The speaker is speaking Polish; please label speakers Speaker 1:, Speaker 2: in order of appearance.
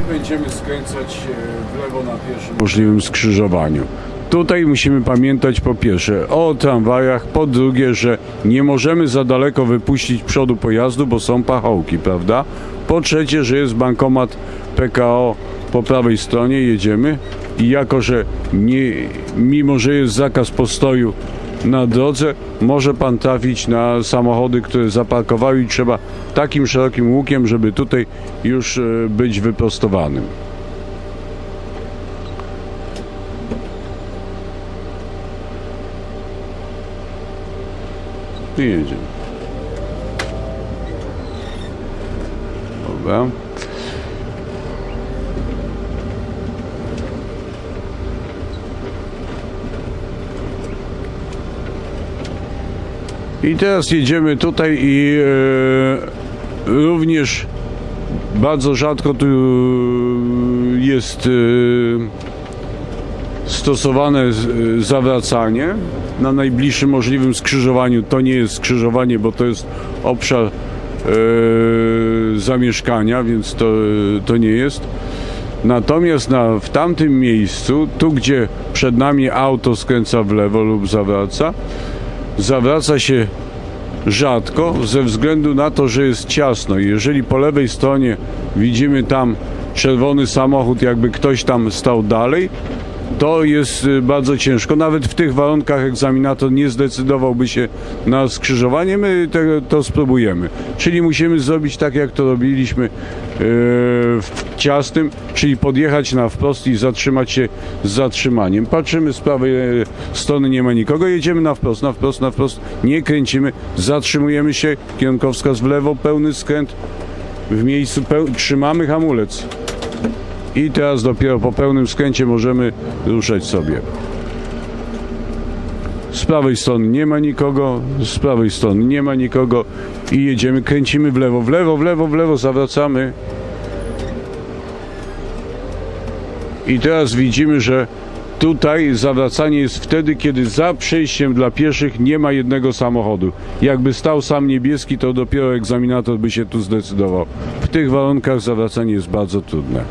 Speaker 1: I będziemy skręcać e, w lewo na pierwszym możliwym skrzyżowaniu. Tutaj musimy pamiętać po pierwsze o tramwajach, po drugie, że nie możemy za daleko wypuścić przodu pojazdu, bo są pachołki, prawda? Po trzecie, że jest bankomat PKO po prawej stronie, jedziemy i jako, że nie, mimo, że jest zakaz postoju na drodze, może pan trafić na samochody, które zaparkowały i trzeba takim szerokim łukiem, żeby tutaj już e, być wyprostowanym. I jedziemy. Dobra. I teraz jedziemy tutaj i e, również bardzo rzadko tu jest e, stosowane e, zawracanie na najbliższym możliwym skrzyżowaniu. To nie jest skrzyżowanie, bo to jest obszar e, zamieszkania, więc to, to nie jest. Natomiast na, w tamtym miejscu, tu gdzie przed nami auto skręca w lewo lub zawraca, zawraca się rzadko ze względu na to, że jest ciasno. Jeżeli po lewej stronie widzimy tam czerwony samochód, jakby ktoś tam stał dalej, to jest y, bardzo ciężko. Nawet w tych warunkach egzaminator nie zdecydowałby się na skrzyżowanie. My te, to spróbujemy. Czyli musimy zrobić tak, jak to robiliśmy yy, w ciasnym, czyli podjechać na wprost i zatrzymać się z zatrzymaniem. Patrzymy z prawej e, strony, nie ma nikogo, jedziemy na wprost, na wprost, na wprost, nie kręcimy, zatrzymujemy się, kierunkowskaz w lewo, pełny skręt, w miejscu trzymamy hamulec. I teraz dopiero po pełnym skręcie możemy ruszać sobie. Z prawej strony nie ma nikogo, z prawej strony nie ma nikogo i jedziemy, kręcimy w lewo, w lewo, w lewo, w lewo, zawracamy. I teraz widzimy, że tutaj zawracanie jest wtedy, kiedy za przejściem dla pieszych nie ma jednego samochodu. Jakby stał sam niebieski, to dopiero egzaminator by się tu zdecydował. W tych warunkach zawracanie jest bardzo trudne.